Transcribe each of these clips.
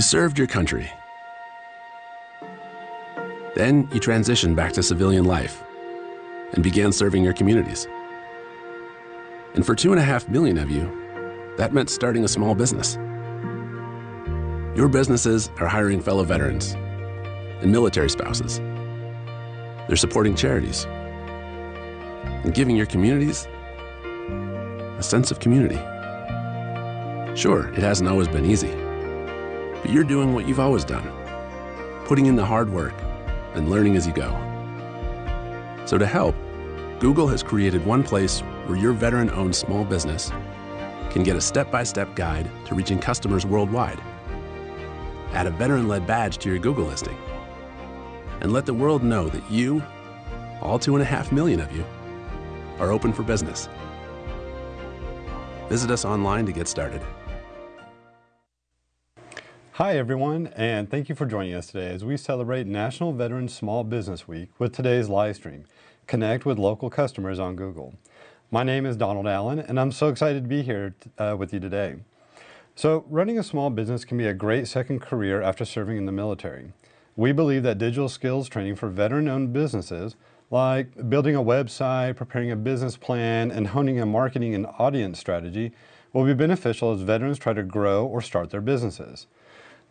served your country. Then you transitioned back to civilian life and began serving your communities. And for two and a half million of you, that meant starting a small business. Your businesses are hiring fellow veterans and military spouses. They're supporting charities and giving your communities a sense of community. Sure, it hasn't always been easy, but you're doing what you've always done, putting in the hard work and learning as you go. So to help, Google has created one place where your veteran-owned small business can get a step-by-step guide to reaching customers worldwide. Add a veteran-led badge to your Google listing and let the world know that you, all two and a half million of you, are open for business. Visit us online to get started. Hi everyone, and thank you for joining us today as we celebrate National Veteran Small Business Week with today's live stream, Connect with Local Customers on Google. My name is Donald Allen, and I'm so excited to be here uh, with you today. So running a small business can be a great second career after serving in the military. We believe that digital skills training for veteran-owned businesses, like building a website, preparing a business plan, and honing a marketing and audience strategy, will be beneficial as veterans try to grow or start their businesses.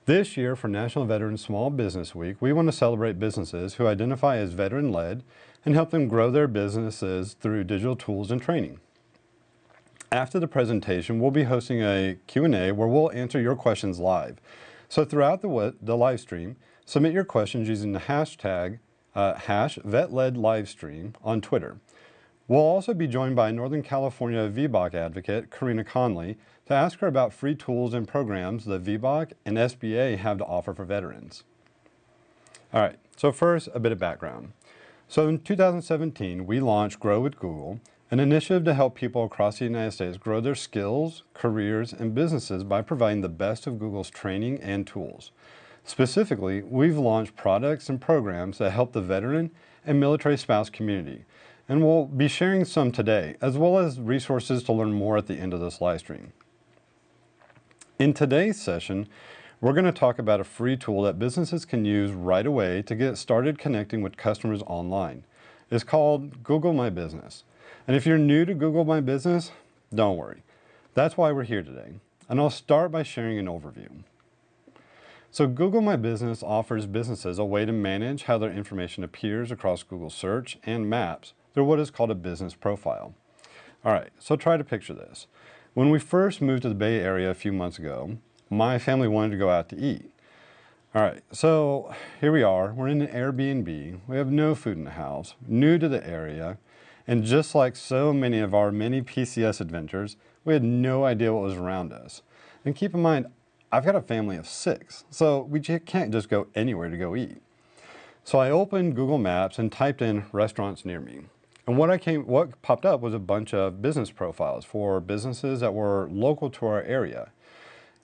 This year for National Veteran Small Business Week, we want to celebrate businesses who identify as veteran-led and help them grow their businesses through digital tools and training. After the presentation, we'll be hosting a Q&A where we'll answer your questions live. So throughout the, the live stream, submit your questions using the hashtag uh, hash VetLedLivestream on Twitter. We'll also be joined by Northern California VBOC advocate Karina Conley to ask her about free tools and programs that VBOC and SBA have to offer for veterans. All right, so first, a bit of background. So in 2017, we launched Grow with Google, an initiative to help people across the United States grow their skills, careers, and businesses by providing the best of Google's training and tools. Specifically, we've launched products and programs that help the veteran and military spouse community, and we'll be sharing some today, as well as resources to learn more at the end of this live stream. In today's session, we're going to talk about a free tool that businesses can use right away to get started connecting with customers online. It's called Google My Business. And if you're new to Google My Business, don't worry. That's why we're here today. And I'll start by sharing an overview. So Google My Business offers businesses a way to manage how their information appears across Google Search and Maps through what is called a business profile. All right, so try to picture this. When we first moved to the Bay Area a few months ago, my family wanted to go out to eat. All right, so here we are. We're in an Airbnb. We have no food in the house, new to the area, and just like so many of our many PCS adventures, we had no idea what was around us. And keep in mind, I've got a family of six, so we can't just go anywhere to go eat. So I opened Google Maps and typed in restaurants near me. And what I came, what popped up was a bunch of business profiles for businesses that were local to our area.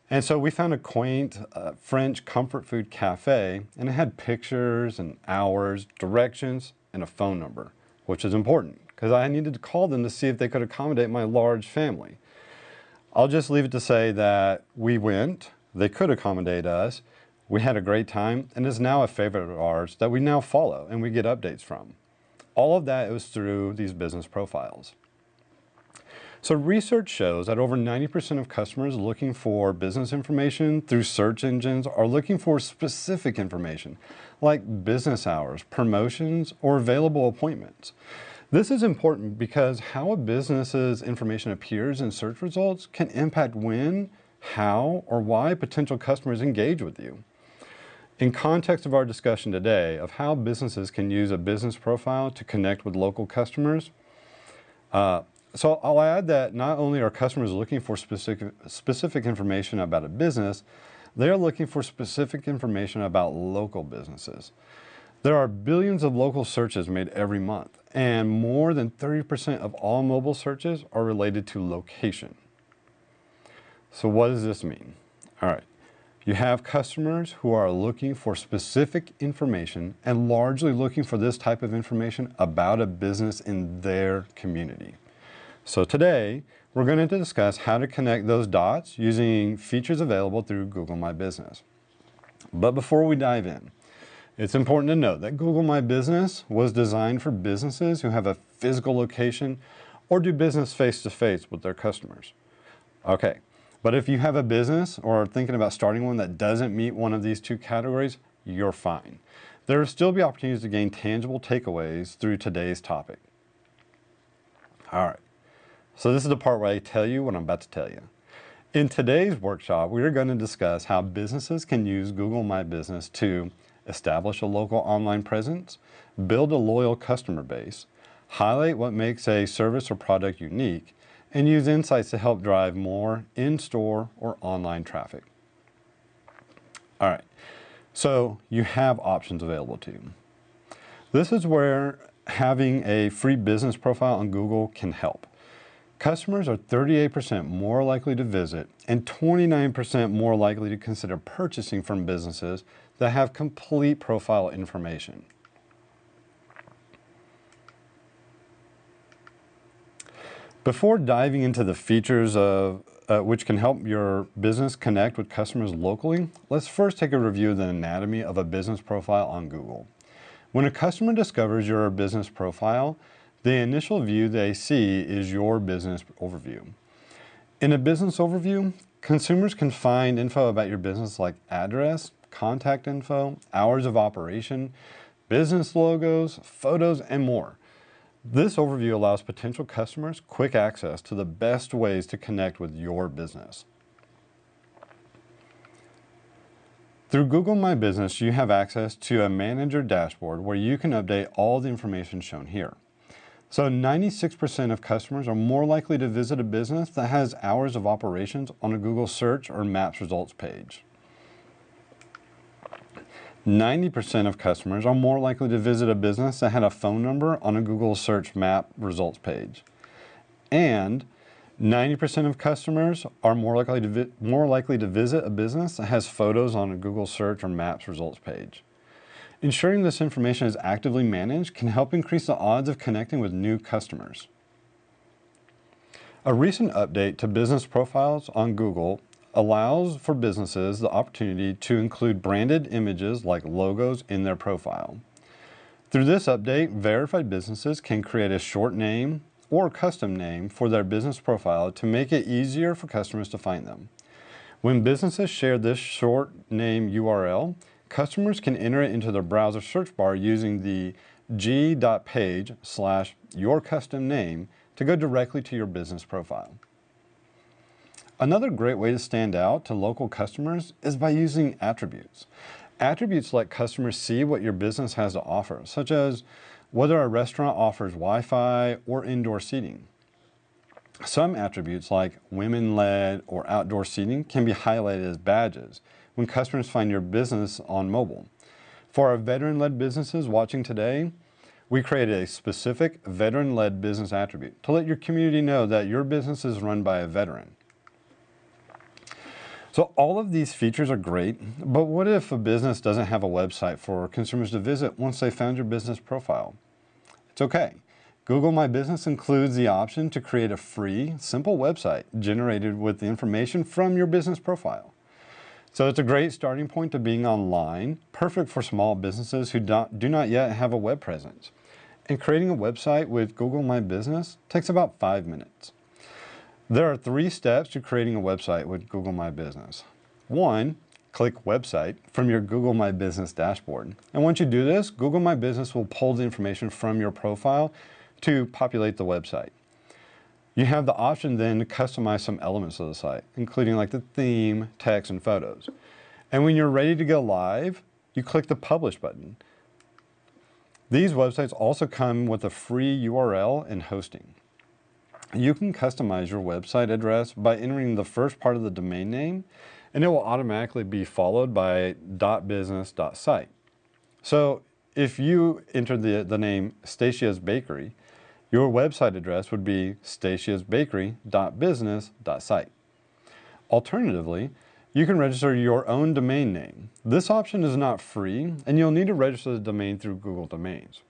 And so we found a quaint uh, French comfort food cafe and it had pictures and hours, directions, and a phone number, which is important because I needed to call them to see if they could accommodate my large family. I'll just leave it to say that we went, they could accommodate us, we had a great time, and is now a favorite of ours that we now follow and we get updates from. All of that was through these business profiles. So research shows that over 90% of customers looking for business information through search engines are looking for specific information like business hours, promotions, or available appointments. This is important because how a business's information appears in search results can impact when, how, or why potential customers engage with you. In context of our discussion today of how businesses can use a business profile to connect with local customers, uh, so I'll add that not only are customers looking for specific, specific information about a business, they're looking for specific information about local businesses. There are billions of local searches made every month, and more than 30% of all mobile searches are related to location. So what does this mean? All right. You have customers who are looking for specific information and largely looking for this type of information about a business in their community. So today, we're going to discuss how to connect those dots using features available through Google My Business. But before we dive in, it's important to note that Google My Business was designed for businesses who have a physical location or do business face-to-face -face with their customers. Okay, but if you have a business or are thinking about starting one that doesn't meet one of these two categories, you're fine. There will still be opportunities to gain tangible takeaways through today's topic. All right, so this is the part where I tell you what I'm about to tell you. In today's workshop, we are going to discuss how businesses can use Google My Business to establish a local online presence, build a loyal customer base, highlight what makes a service or product unique, and use insights to help drive more in-store or online traffic. All right, so you have options available to you. This is where having a free business profile on Google can help. Customers are 38% more likely to visit and 29% more likely to consider purchasing from businesses that have complete profile information. Before diving into the features of uh, which can help your business connect with customers locally, let's first take a review of the anatomy of a business profile on Google. When a customer discovers your business profile, the initial view they see is your business overview. In a business overview, consumers can find info about your business like address, contact info, hours of operation, business logos, photos, and more. This overview allows potential customers quick access to the best ways to connect with your business. Through Google My Business, you have access to a manager dashboard where you can update all the information shown here. So 96% of customers are more likely to visit a business that has hours of operations on a Google search or Maps results page. 90% of customers are more likely to visit a business that had a phone number on a Google search map results page. And 90% of customers are more likely, to more likely to visit a business that has photos on a Google search or maps results page. Ensuring this information is actively managed can help increase the odds of connecting with new customers. A recent update to business profiles on Google allows for businesses the opportunity to include branded images like logos in their profile. Through this update, verified businesses can create a short name or custom name for their business profile to make it easier for customers to find them. When businesses share this short name URL, customers can enter it into their browser search bar using the g.page slash your custom name to go directly to your business profile. Another great way to stand out to local customers is by using attributes. Attributes let customers see what your business has to offer, such as whether a restaurant offers Wi-Fi or indoor seating. Some attributes like women-led or outdoor seating can be highlighted as badges when customers find your business on mobile. For our veteran-led businesses watching today, we created a specific veteran-led business attribute to let your community know that your business is run by a veteran. So all of these features are great, but what if a business doesn't have a website for consumers to visit once they found your business profile? It's okay. Google My Business includes the option to create a free, simple website generated with the information from your business profile. So it's a great starting point to being online, perfect for small businesses who do not yet have a web presence. And creating a website with Google My Business takes about five minutes. There are three steps to creating a website with Google My Business. One, click Website from your Google My Business dashboard. And once you do this, Google My Business will pull the information from your profile to populate the website. You have the option then to customize some elements of the site, including like the theme, text, and photos. And when you're ready to go live, you click the Publish button. These websites also come with a free URL and hosting. You can customize your website address by entering the first part of the domain name and it will automatically be followed by .business.site. So if you enter the, the name Statia's Bakery, your website address would be statiasbakery.business.site. Alternatively, you can register your own domain name. This option is not free and you'll need to register the domain through Google Domains.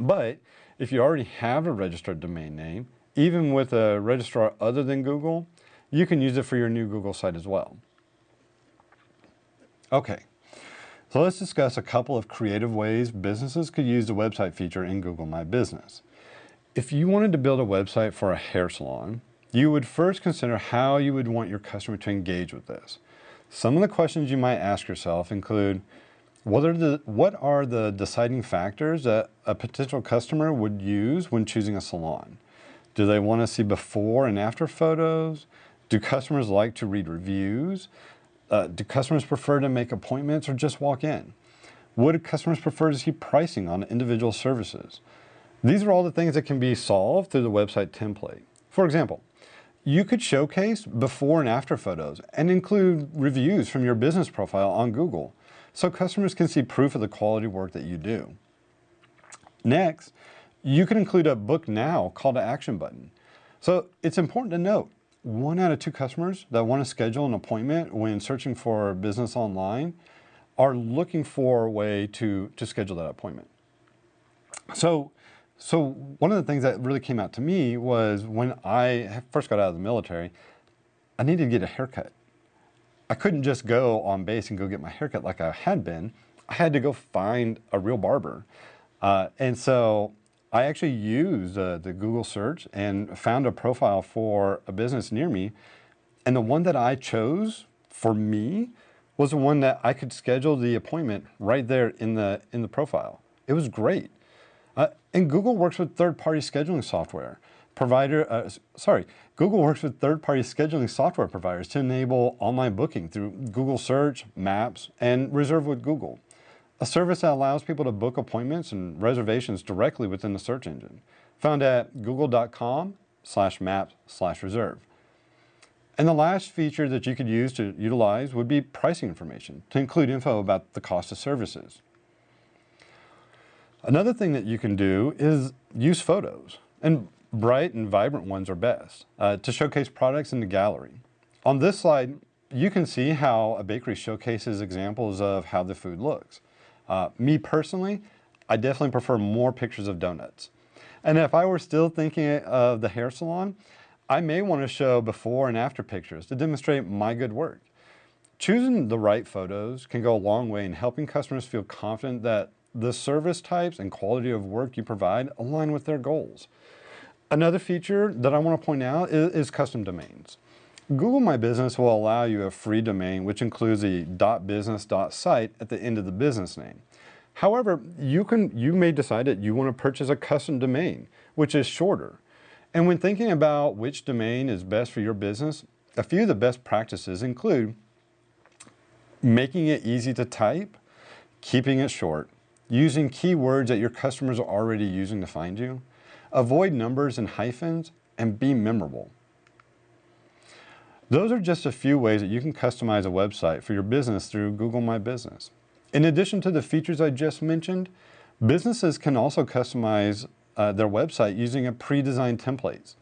But if you already have a registered domain name, even with a registrar other than Google, you can use it for your new Google site as well. Okay, so let's discuss a couple of creative ways businesses could use the website feature in Google My Business. If you wanted to build a website for a hair salon, you would first consider how you would want your customer to engage with this. Some of the questions you might ask yourself include, what are the, what are the deciding factors that a potential customer would use when choosing a salon? Do they want to see before and after photos? Do customers like to read reviews? Uh, do customers prefer to make appointments or just walk in? Would customers prefer to see pricing on individual services? These are all the things that can be solved through the website template. For example, you could showcase before and after photos and include reviews from your business profile on Google so customers can see proof of the quality work that you do. Next, you can include a book now call to action button. So it's important to note, one out of two customers that want to schedule an appointment when searching for business online are looking for a way to, to schedule that appointment. So, so one of the things that really came out to me was when I first got out of the military, I needed to get a haircut. I couldn't just go on base and go get my haircut like I had been. I had to go find a real barber. Uh, and so I actually used uh, the Google search and found a profile for a business near me. And the one that I chose for me was the one that I could schedule the appointment right there in the, in the profile. It was great. Uh, and Google works with third-party scheduling software. Provider, uh, sorry, Google works with third-party scheduling software providers to enable online booking through Google Search, Maps, and Reserve with Google a service that allows people to book appointments and reservations directly within the search engine, found at google.com slash maps slash reserve. And the last feature that you could use to utilize would be pricing information to include info about the cost of services. Another thing that you can do is use photos, and bright and vibrant ones are best, uh, to showcase products in the gallery. On this slide, you can see how a bakery showcases examples of how the food looks. Uh, me personally, I definitely prefer more pictures of donuts. And if I were still thinking of the hair salon, I may want to show before and after pictures to demonstrate my good work. Choosing the right photos can go a long way in helping customers feel confident that the service types and quality of work you provide align with their goals. Another feature that I want to point out is, is custom domains. Google My Business will allow you a free domain which includes a .business.site at the end of the business name. However, you, can, you may decide that you want to purchase a custom domain, which is shorter. And when thinking about which domain is best for your business, a few of the best practices include making it easy to type, keeping it short, using keywords that your customers are already using to find you, avoid numbers and hyphens, and be memorable. Those are just a few ways that you can customize a website for your business through Google My Business. In addition to the features I just mentioned, businesses can also customize uh, their website using a pre-designed templates.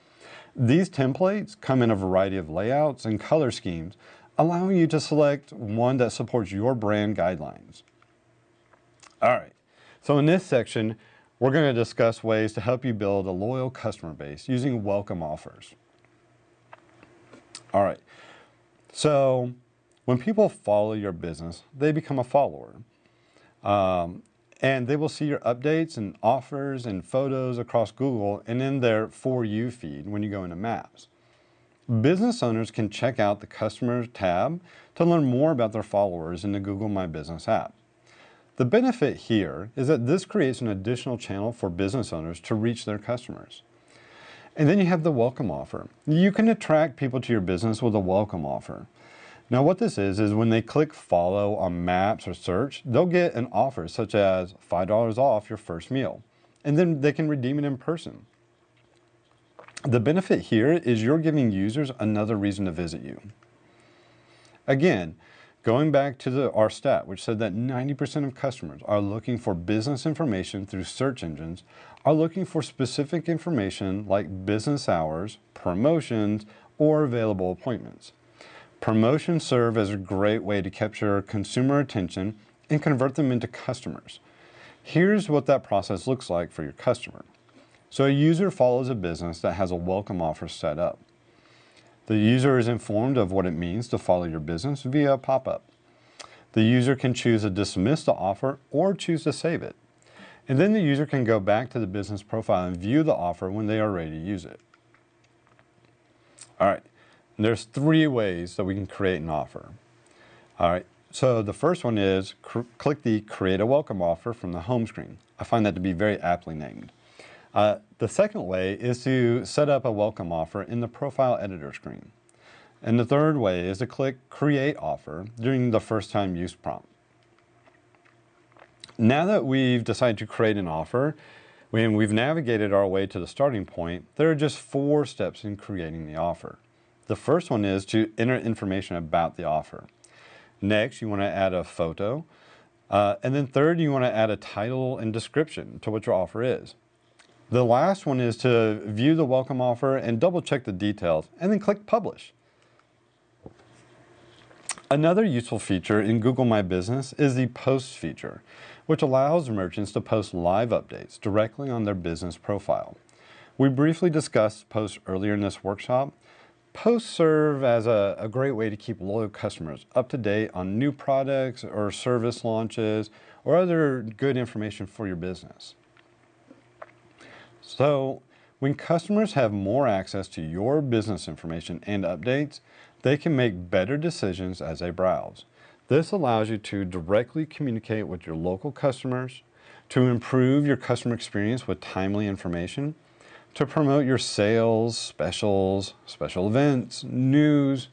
These templates come in a variety of layouts and color schemes, allowing you to select one that supports your brand guidelines. All right, so in this section, we're going to discuss ways to help you build a loyal customer base using welcome offers. All right. So when people follow your business, they become a follower. Um, and they will see your updates and offers and photos across Google and in their For You feed when you go into Maps. Business owners can check out the Customers tab to learn more about their followers in the Google My Business app. The benefit here is that this creates an additional channel for business owners to reach their customers. And then you have the welcome offer. You can attract people to your business with a welcome offer. Now what this is, is when they click follow on maps or search, they'll get an offer such as $5 off your first meal. And then they can redeem it in person. The benefit here is you're giving users another reason to visit you. Again, going back to the, our stat, which said that 90% of customers are looking for business information through search engines, are looking for specific information like business hours, promotions, or available appointments. Promotions serve as a great way to capture consumer attention and convert them into customers. Here's what that process looks like for your customer. So a user follows a business that has a welcome offer set up. The user is informed of what it means to follow your business via a pop-up. The user can choose to dismiss the offer or choose to save it. And then the user can go back to the business profile and view the offer when they are ready to use it. All right, there's three ways that we can create an offer. All right, so the first one is click the create a welcome offer from the home screen. I find that to be very aptly named. Uh, the second way is to set up a welcome offer in the profile editor screen. And the third way is to click create offer during the first time use prompt. Now that we've decided to create an offer, when we've navigated our way to the starting point, there are just four steps in creating the offer. The first one is to enter information about the offer. Next, you want to add a photo. Uh, and then third, you want to add a title and description to what your offer is. The last one is to view the welcome offer and double check the details and then click publish. Another useful feature in Google My Business is the post feature, which allows merchants to post live updates directly on their business profile. We briefly discussed posts earlier in this workshop. Posts serve as a, a great way to keep loyal customers up to date on new products or service launches or other good information for your business. So when customers have more access to your business information and updates, they can make better decisions as they browse. This allows you to directly communicate with your local customers, to improve your customer experience with timely information, to promote your sales, specials, special events, news,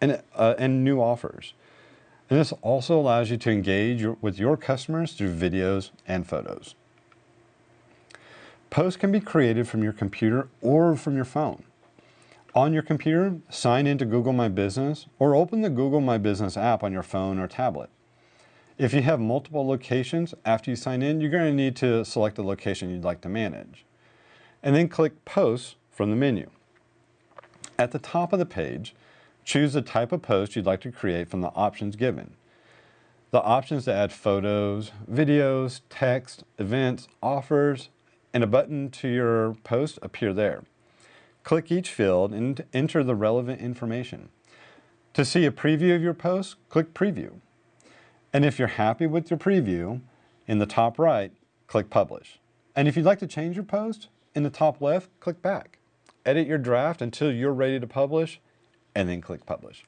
and, uh, and new offers. And this also allows you to engage your, with your customers through videos and photos. Posts can be created from your computer or from your phone. On your computer, sign into Google My Business or open the Google My Business app on your phone or tablet. If you have multiple locations, after you sign in, you're going to need to select the location you'd like to manage. And then click Posts from the menu. At the top of the page, choose the type of post you'd like to create from the options given. The options to add photos, videos, text, events, offers, and a button to your post appear there. Click each field and enter the relevant information. To see a preview of your post, click Preview. And if you're happy with your preview, in the top right, click Publish. And if you'd like to change your post, in the top left, click Back. Edit your draft until you're ready to publish, and then click Publish.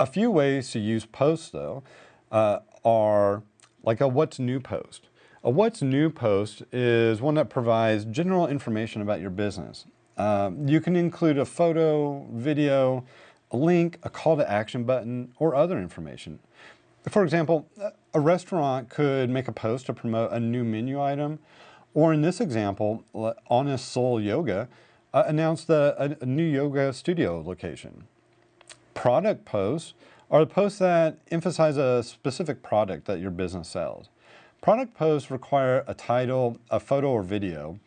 A few ways to use posts, though, uh, are like a What's New post. A What's New post is one that provides general information about your business. Uh, you can include a photo, video, a link, a call to action button, or other information. For example, a restaurant could make a post to promote a new menu item, or in this example, Honest Soul Yoga uh, announced a, a new yoga studio location. Product posts are the posts that emphasize a specific product that your business sells. Product posts require a title, a photo or video.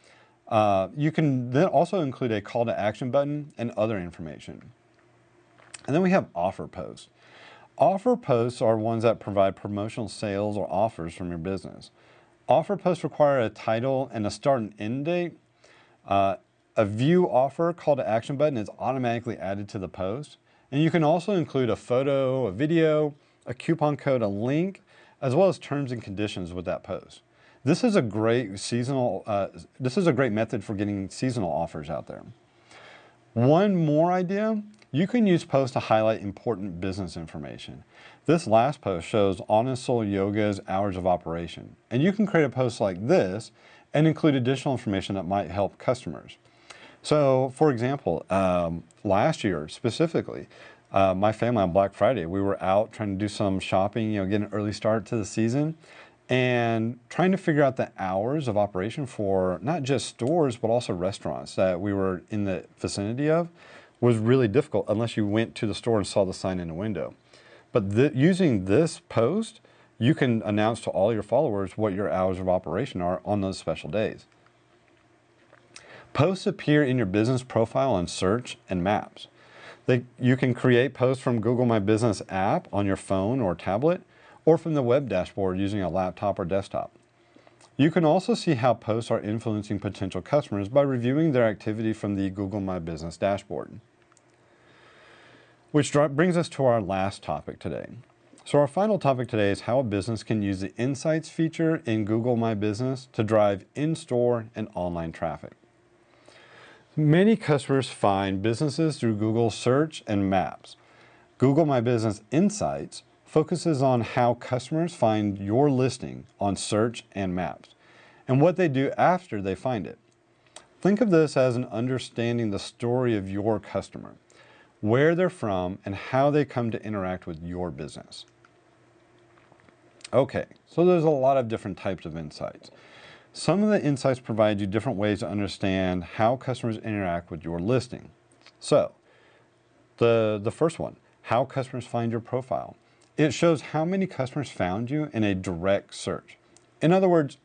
Uh, you can then also include a call to action button and other information. And then we have offer posts. Offer posts are ones that provide promotional sales or offers from your business. Offer posts require a title and a start and end date. Uh, a view offer call to action button is automatically added to the post. And you can also include a photo, a video, a coupon code, a link, as well as terms and conditions with that post. This is a great seasonal, uh, this is a great method for getting seasonal offers out there. One more idea, you can use posts to highlight important business information. This last post shows Honest Soul Yoga's hours of operation. And you can create a post like this and include additional information that might help customers. So for example, um, last year specifically, uh, my family on Black Friday, we were out trying to do some shopping, you know, get an early start to the season and trying to figure out the hours of operation for not just stores, but also restaurants that we were in the vicinity of was really difficult unless you went to the store and saw the sign in the window. But using this post, you can announce to all your followers what your hours of operation are on those special days. Posts appear in your business profile on search and maps. They, you can create posts from Google My Business app on your phone or tablet, or from the web dashboard using a laptop or desktop. You can also see how posts are influencing potential customers by reviewing their activity from the Google My Business dashboard. Which brings us to our last topic today. So our final topic today is how a business can use the Insights feature in Google My Business to drive in-store and online traffic. Many customers find businesses through Google Search and Maps. Google My Business Insights focuses on how customers find your listing on Search and Maps and what they do after they find it. Think of this as an understanding the story of your customer, where they're from, and how they come to interact with your business. Okay, so there's a lot of different types of insights. Some of the insights provide you different ways to understand how customers interact with your listing. So, the, the first one, how customers find your profile. It shows how many customers found you in a direct search. In other words,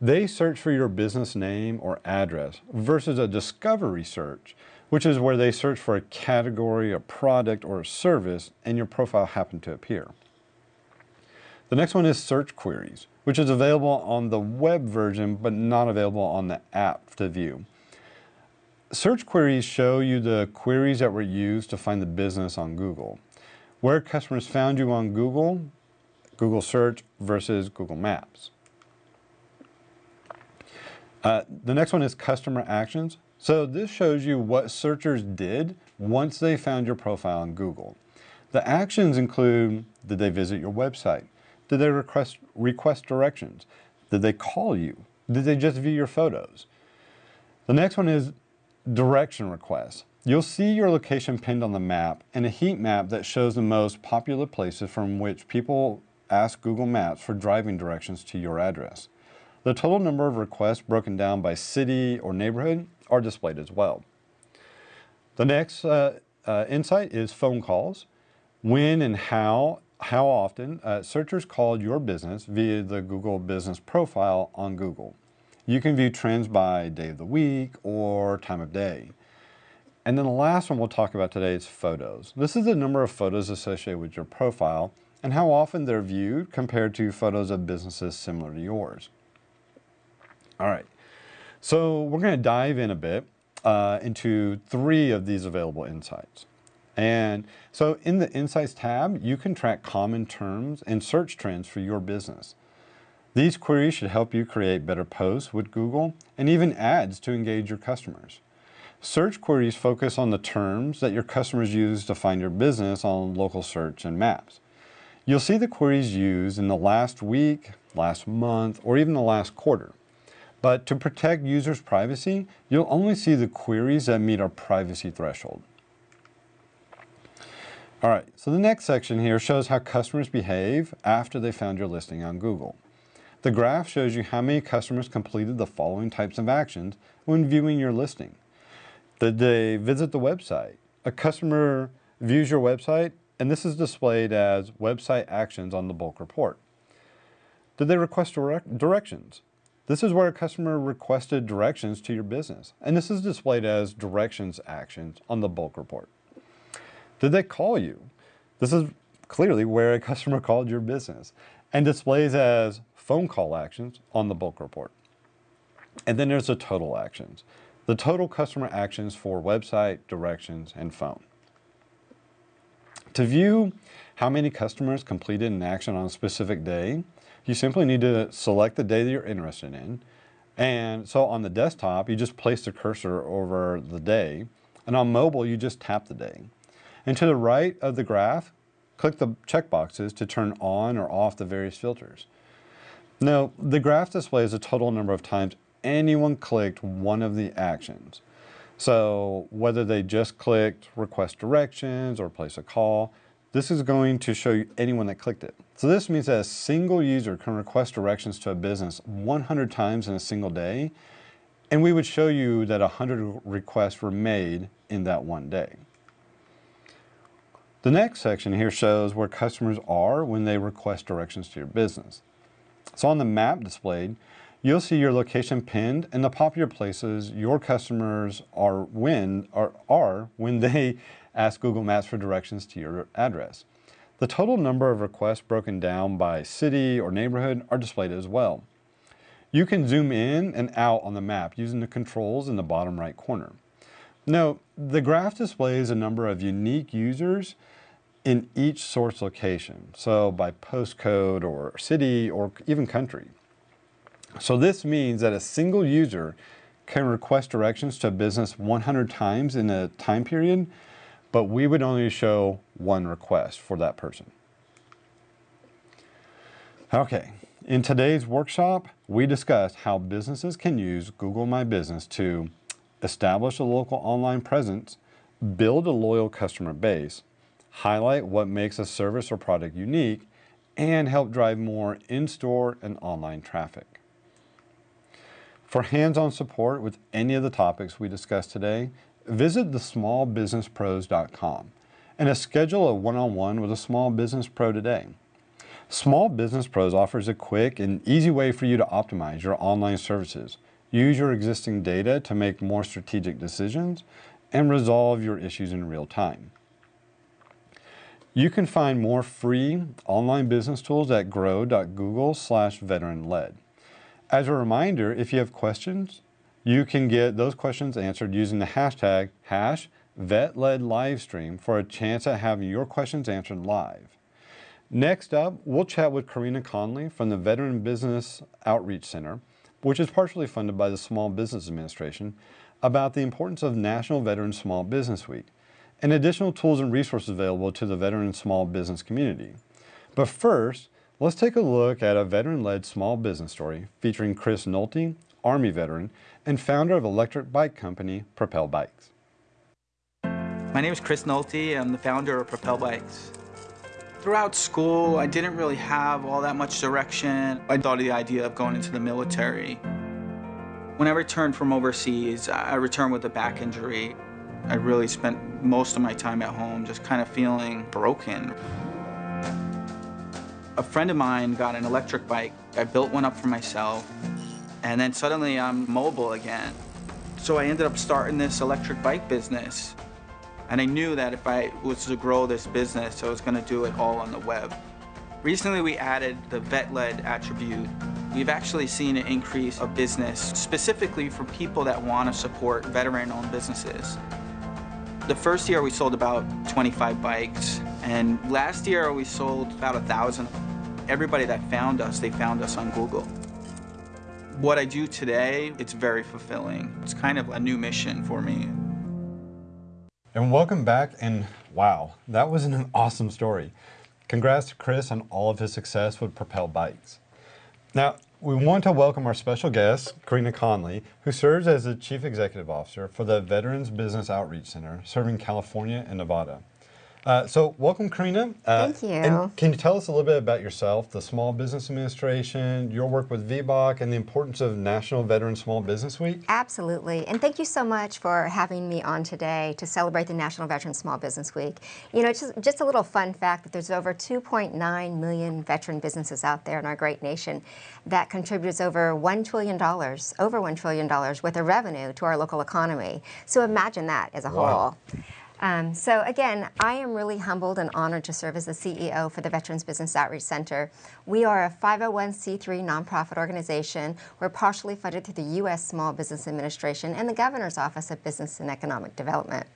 they search for your business name or address versus a discovery search, which is where they search for a category, a product, or a service, and your profile happened to appear. The next one is search queries, which is available on the web version, but not available on the app to view. Search queries show you the queries that were used to find the business on Google. Where customers found you on Google, Google search versus Google Maps. Uh, the next one is customer actions. So this shows you what searchers did once they found your profile on Google. The actions include, did they visit your website? Did they request, request directions? Did they call you? Did they just view your photos? The next one is direction requests. You'll see your location pinned on the map and a heat map that shows the most popular places from which people ask Google Maps for driving directions to your address. The total number of requests broken down by city or neighborhood are displayed as well. The next uh, uh, insight is phone calls. When and how how often uh, searchers called your business via the Google Business Profile on Google. You can view trends by day of the week or time of day. And then the last one we'll talk about today is photos. This is the number of photos associated with your profile and how often they're viewed compared to photos of businesses similar to yours. All right, so we're going to dive in a bit uh, into three of these available insights. And so in the Insights tab, you can track common terms and search trends for your business. These queries should help you create better posts with Google and even ads to engage your customers. Search queries focus on the terms that your customers use to find your business on local search and maps. You'll see the queries used in the last week, last month, or even the last quarter. But to protect users' privacy, you'll only see the queries that meet our privacy threshold. All right, so the next section here shows how customers behave after they found your listing on Google. The graph shows you how many customers completed the following types of actions when viewing your listing. Did they visit the website? A customer views your website, and this is displayed as website actions on the bulk report. Did they request direct directions? This is where a customer requested directions to your business, and this is displayed as directions actions on the bulk report. Did they call you? This is clearly where a customer called your business and displays as phone call actions on the bulk report. And then there's the total actions. The total customer actions for website, directions, and phone. To view how many customers completed an action on a specific day, you simply need to select the day that you're interested in. And so on the desktop, you just place the cursor over the day. And on mobile, you just tap the day. And to the right of the graph, click the checkboxes to turn on or off the various filters. Now, the graph displays the total number of times anyone clicked one of the actions. So whether they just clicked request directions or place a call, this is going to show you anyone that clicked it. So this means that a single user can request directions to a business 100 times in a single day, and we would show you that 100 requests were made in that one day. The next section here shows where customers are when they request directions to your business. So on the map displayed, you'll see your location pinned and the popular places your customers are when, are, are when they ask Google Maps for directions to your address. The total number of requests broken down by city or neighborhood are displayed as well. You can zoom in and out on the map using the controls in the bottom right corner. No, the graph displays a number of unique users in each source location, so by postcode or city or even country. So this means that a single user can request directions to a business 100 times in a time period, but we would only show one request for that person. Okay, in today's workshop, we discussed how businesses can use Google My Business to establish a local online presence, build a loyal customer base, highlight what makes a service or product unique, and help drive more in-store and online traffic. For hands-on support with any of the topics we discussed today, visit thesmallbusinesspros.com and schedule a one-on-one -on -one with a small business pro today. Small Business Pros offers a quick and easy way for you to optimize your online services, use your existing data to make more strategic decisions, and resolve your issues in real time. You can find more free online business tools at grow.google slash veteran-led. As a reminder, if you have questions, you can get those questions answered using the hashtag hash VetLedLivestream for a chance at having your questions answered live. Next up, we'll chat with Karina Conley from the Veteran Business Outreach Center, which is partially funded by the Small Business Administration, about the importance of National Veteran Small Business Week and additional tools and resources available to the veteran small business community. But first, let's take a look at a veteran-led small business story featuring Chris Nolte, Army veteran, and founder of electric bike company Propel Bikes. My name is Chris Nolte. I'm the founder of Propel Bikes. Throughout school, I didn't really have all that much direction. I thought of the idea of going into the military. When I returned from overseas, I returned with a back injury. I really spent most of my time at home just kind of feeling broken. A friend of mine got an electric bike. I built one up for myself, and then suddenly I'm mobile again. So I ended up starting this electric bike business. And I knew that if I was to grow this business, I was going to do it all on the web. Recently, we added the vet-led attribute. We've actually seen an increase of business specifically for people that want to support veteran-owned businesses. The first year we sold about 25 bikes, and last year we sold about a thousand. Everybody that found us, they found us on Google. What I do today, it's very fulfilling. It's kind of a new mission for me. And welcome back, and wow, that was an awesome story. Congrats to Chris on all of his success with Propel Bikes. Now, we want to welcome our special guest, Karina Conley, who serves as the Chief Executive Officer for the Veterans Business Outreach Center, serving California and Nevada. Uh, so welcome, Karina. Uh, Thank you. And can you tell us a little bit about yourself, the Small Business Administration, your work with VBOC, and the importance of National Veteran Small Business Week? Absolutely. And thank you so much for having me on today to celebrate the National Veteran Small Business Week. You know, just, just a little fun fact that there's over 2.9 million veteran businesses out there in our great nation that contributes over $1 trillion, over $1 trillion worth of revenue to our local economy. So imagine that as a wow. whole. Um, so again, I am really humbled and honored to serve as the CEO for the Veterans Business Outreach Center. We are a 501c3 nonprofit organization. We're partially funded through the U.S. Small Business Administration and the Governor's Office of Business and Economic Development.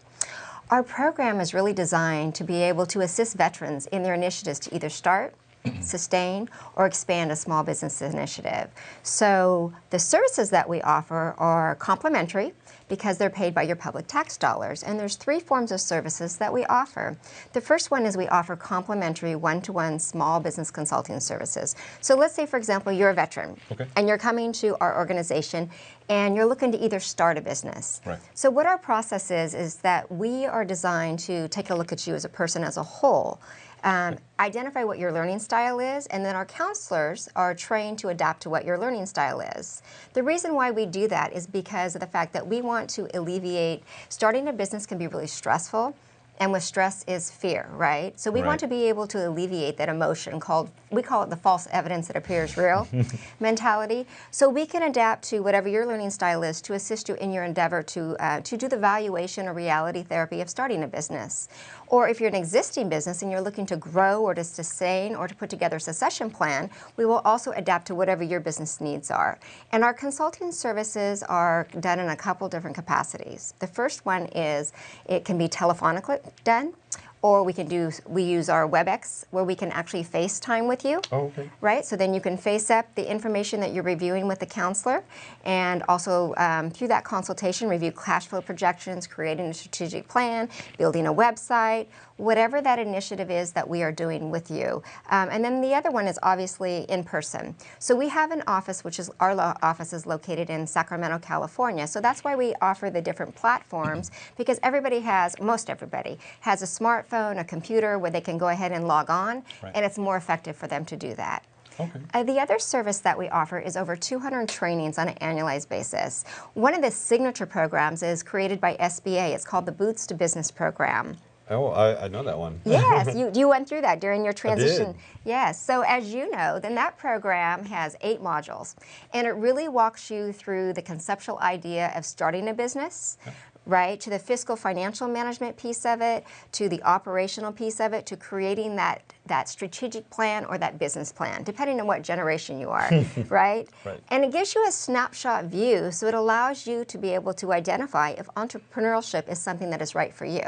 Our program is really designed to be able to assist veterans in their initiatives to either start, sustain, or expand a small business initiative. So the services that we offer are complimentary because they're paid by your public tax dollars. And there's three forms of services that we offer. The first one is we offer complimentary one-to-one small business consulting services. So let's say, for example, you're a veteran okay. and you're coming to our organization and you're looking to either start a business. Right. So what our process is, is that we are designed to take a look at you as a person as a whole um, identify what your learning style is, and then our counselors are trained to adapt to what your learning style is. The reason why we do that is because of the fact that we want to alleviate, starting a business can be really stressful, and with stress is fear, right? So we Right. want to be able to alleviate that emotion called, we call it the false evidence that appears real mentality. So we can adapt to whatever your learning style is to assist you in your endeavor to, uh, to do the valuation or reality therapy of starting a business. Or if you're an existing business and you're looking to grow or to sustain or to put together a succession plan, we will also adapt to whatever your business needs are. And our consulting services are done in a couple different capacities. The first one is it can be telephonically done, or we can do we use our WebEx where we can actually FaceTime with you. Oh, okay. Right, so then you can face up the information that you're reviewing with the counselor, and also um, through that consultation, review cash flow projections, creating a strategic plan, building a website, whatever that initiative is that we are doing with you. Um, and then the other one is obviously in person. So we have an office, which is our office is located in Sacramento, California. So that's why we offer the different platforms because everybody has, most everybody, has a smartphone, a computer where they can go ahead and log on, Right. and it's more effective for them to do that. Okay. Uh, the other service that we offer is over 200 trainings on an annualized basis. One of the signature programs is created by SBA. It's called the Boots to Business program. Oh, I, I know that one. Yes, you, you went through that during your transition. Yes, so as you know, then that program has eight modules, and it really walks you through the conceptual idea of starting a business, right, to the fiscal financial management piece of it, to the operational piece of it, to creating that that strategic plan or that business plan, depending on what generation you are, right? Right. And it gives you a snapshot view, so it allows you to be able to identify if entrepreneurship is something that is right for you.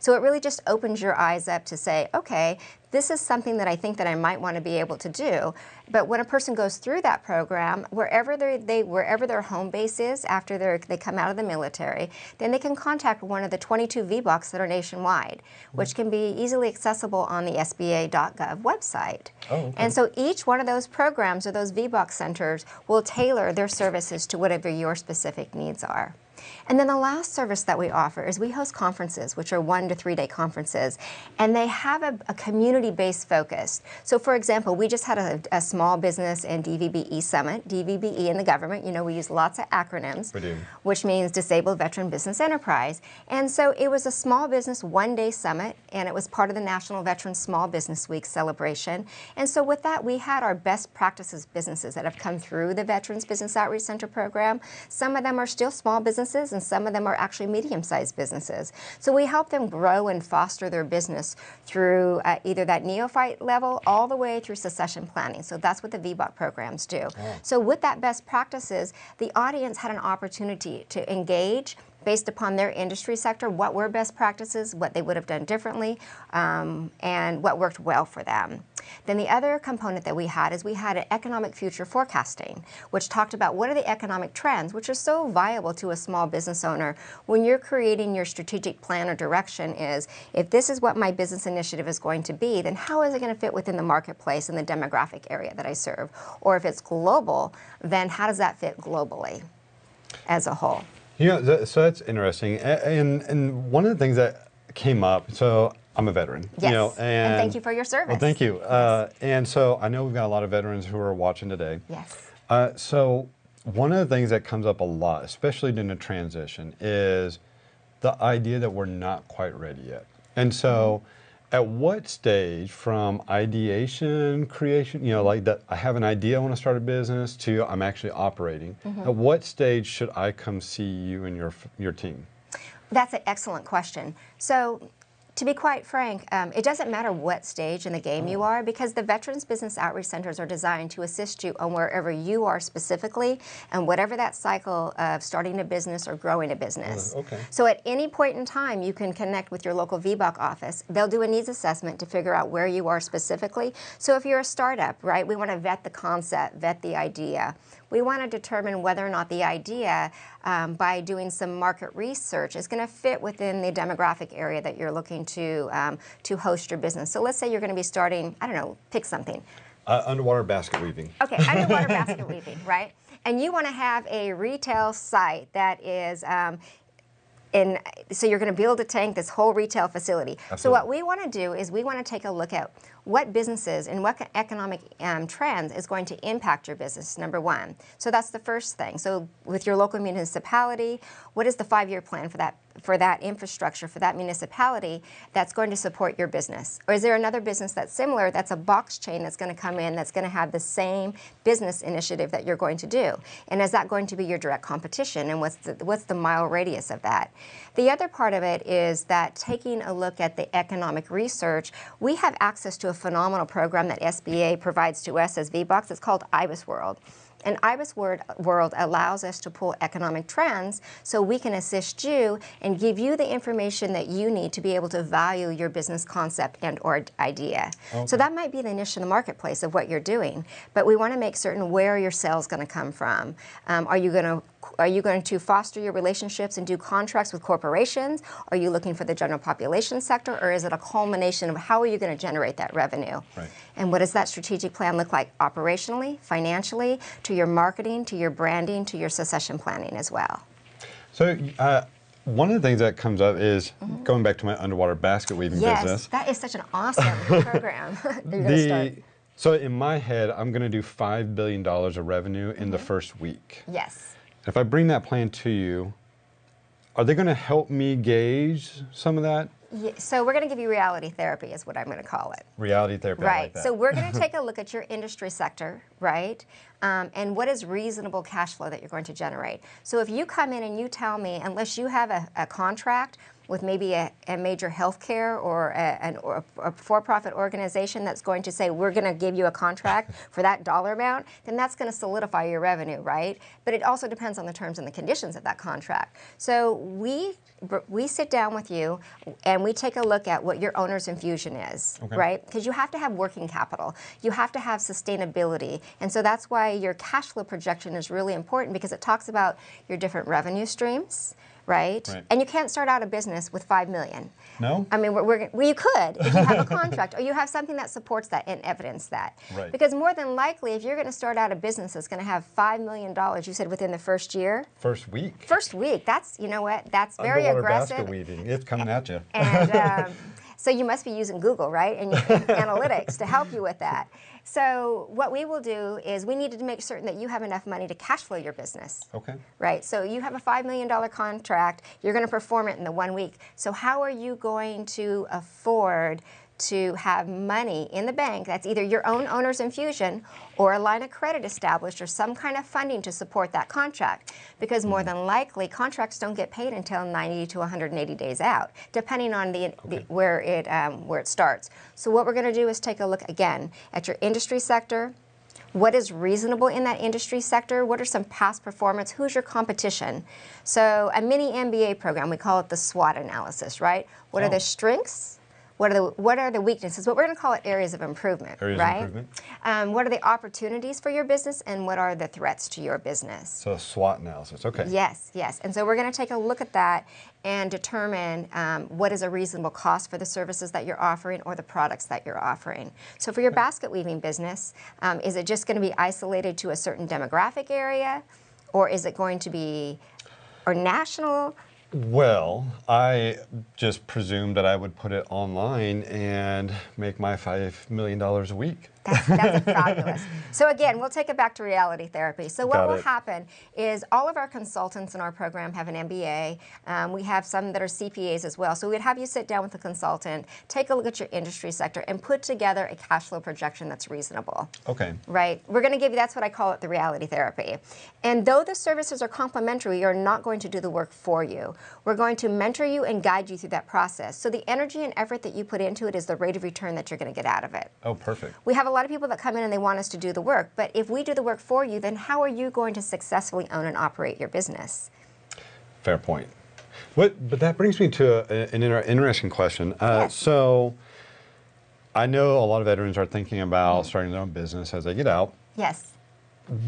So it really just opens your eyes up to say, okay, this is something that I think that I might want to be able to do. But when a person goes through that program, wherever they, they wherever their home base is after they they come out of the military, then they can contact one of the 22 VBOCs that are nationwide, which can be easily accessible on the SBA.gov website. Oh, okay. And so each one of those programs or those VBOC centers will tailor their services to whatever your specific needs are. And then the last service that we offer is we host conferences, which are one to three day conferences, and they have a, a community based focus. So, for example, we just had a, a small business and DVBE summit, DVBE in the government, you know, we use lots of acronyms, We do. which means Disabled Veteran Business Enterprise. And so it was a small business one day summit, and it was part of the National Veteran Small Business Week celebration. And so with that, we had our best practices businesses that have come through the Veterans Business Outreach Center program. Some of them are still small businesses, and some of them are actually medium sized businesses. So we help them grow and foster their business through uh, either that neophyte level all the way through succession planning. So that's what the VBOC programs do. So with that best practices, the audience had an opportunity to engage based upon their industry sector, what were best practices, what they would have done differently, um, and what worked well for them. Then the other component that we had is we had an economic future forecasting, which talked about what are the economic trends, which are so viable to a small business owner when you're creating your strategic plan or direction is, if this is what my business initiative is going to be, then how is it going to fit within the marketplace and the demographic area that I serve? Or if it's global, then how does that fit globally as a whole? You know, th- so that's interesting. And and one of the things that came up. So I'm a veteran. Yes, You know, and and, thank you for your service. Well, thank you. Uh, and so I know we've got a lot of veterans who are watching today. Yes. Uh, so one of the things that comes up a lot, especially during the transition, is the idea that we're not quite ready yet. And so, at what stage from ideation, creation, you know, like that, I have an idea, I want to start a business, to I'm actually operating. Mm-hmm. At what stage should I come see you and your your team? That's an excellent question. So, to be quite frank, um, it doesn't matter what stage in the game you are because the Veterans Business Outreach Centers are designed to assist you on wherever you are specifically and whatever that cycle of starting a business or growing a business. okay. So, at any point in time, you can connect with your local VBOC office. They'll do a needs assessment to figure out where you are specifically. So, if you're a startup, right, we want to vet the concept, vet the idea. We want to determine whether or not the idea, um, by doing some market research, is going to fit within the demographic area that you're looking to um, to host your business. So let's say you're going to be starting, I don't know, pick something. Uh, underwater basket weaving. Okay, underwater basket weaving, right? And you want to have a retail site that is. Um, in, so you're going to build a tank, this whole retail facility. So what we want to do is we want to take a look at what businesses and what economic um, trends is going to impact your business, number one. So that's the first thing. So with your local municipality, what is the five-year plan for that for that infrastructure, for that municipality that's going to support your business? Or is there another business that's similar, that's a box chain that's going to come in, that's going to have the same business initiative that you're going to do? And is that going to be your direct competition? And what's the, what's the mile radius of that? The other part of it is that taking a look at the economic research, we have access to a phenomenal program that SBA provides to us as VBOCs. It's called IBISWorld. And IBISWorld allows us to pull economic trends so we can assist you and give you the information that you need to be able to value your business concept and or idea. Okay. So that might be the niche in the marketplace of what you're doing, but we want to make certain where your sales going to come from. Um, are you going to are you going to foster your relationships and do contracts with corporations? Are you looking for the general population sector? Or is it a culmination of how are you going to generate that revenue? Right. And what does that strategic plan look like operationally, financially, to your marketing, to your branding, to your succession planning as well? So, uh, one of the things that comes up is mm -hmm. going back to my underwater basket weaving yes, business. Yes, that is such an awesome program. the, so in my head, I'm going to do $5 billion of revenue in mm -hmm. the mm-hmm. first week. Yes. If I bring that plan to you, are they going to help me gauge some of that? Yeah, so we're going to give you reality therapy is what I'm going to call it. Reality therapy, Right. Like so we're going to take a look at your industry sector, right? Um, and what is reasonable cash flow that you're going to generate. So if you come in and you tell me, unless you have a, a contract with maybe a, a major healthcare or a, or a for-profit organization that's going to say, we're going to give you a contract for that dollar amount, then that's going to solidify your revenue, right? But it also depends on the terms and the conditions of that contract. So we we sit down with you and we take a look at what your owner's infusion is, okay. right? Because you have to have working capital. You have to have sustainability. And so that's why your cash flow projection is really important because it talks about your different revenue streams, right? right? And you can't start out a business with five million. No. I mean, we're, we're, well, you could if you have a contract or you have something that supports that and evidence that. Right. Because more than likely, if you're going to start out a business that's going to have five million dollars, you said within the first year. First week. First week. That's you know what? That's very Underwater aggressive. basket weaving. It's coming at you. And. Um, so you must be using Google, right, and, and analytics to help you with that. So what we will do is we need to make certain that you have enough money to cash flow your business. Okay. Right. So you have a $5 million contract. You're going to perform it in the one week. So how are you going to afford to have money in the bank that's either your own owner's infusion or a line of credit established or some kind of funding to support that contract. Because more than likely, contracts don't get paid until 90 to 180 days out, depending on the, okay. the where, it, um, where it starts. So what we're going to do is take a look again at your industry sector, what is reasonable in that industry sector, what are some past performance, who's your competition. So a mini MBA program, we call it the SWOT analysis, right? What oh. are the strengths, what are the what are the weaknesses? What we're going to call it areas of improvement, areas right? Of improvement. Um, what are the opportunities for your business, and what are the threats to your business? So SWOT analysis. Okay. Yes, yes. And so we're going to take a look at that and determine um, what is a reasonable cost for the services that you're offering or the products that you're offering. So for your basket weaving business, um, is it just going to be isolated to a certain demographic area, or is it going to be or national? Well, I just presumed that I would put it online and make my $5 million a week. That's, that's fabulous. So again, we'll take it back to reality therapy. So what Got will it. happen is all of our consultants in our program have an MBA. Um, we have some that are CPAs as well. So we'd have you sit down with a consultant, take a look at your industry sector, and put together a cash flow projection that's reasonable. Okay. Right? We're going to give you, that's what I call it, the reality therapy. And though the services are complimentary, we are not going to do the work for you. We're going to mentor you and guide you through that process. So the energy and effort that you put into it is the rate of return that you're going to get out of it. Oh, perfect. We have a lot of people that come in and they want us to do the work, but if we do the work for you, then how are you going to successfully own and operate your business? Fair point. What, but that brings me to a, an inter interesting question. Uh, yes. So I know a lot of veterans are thinking about mm -hmm. starting their own business as they get out. Yes.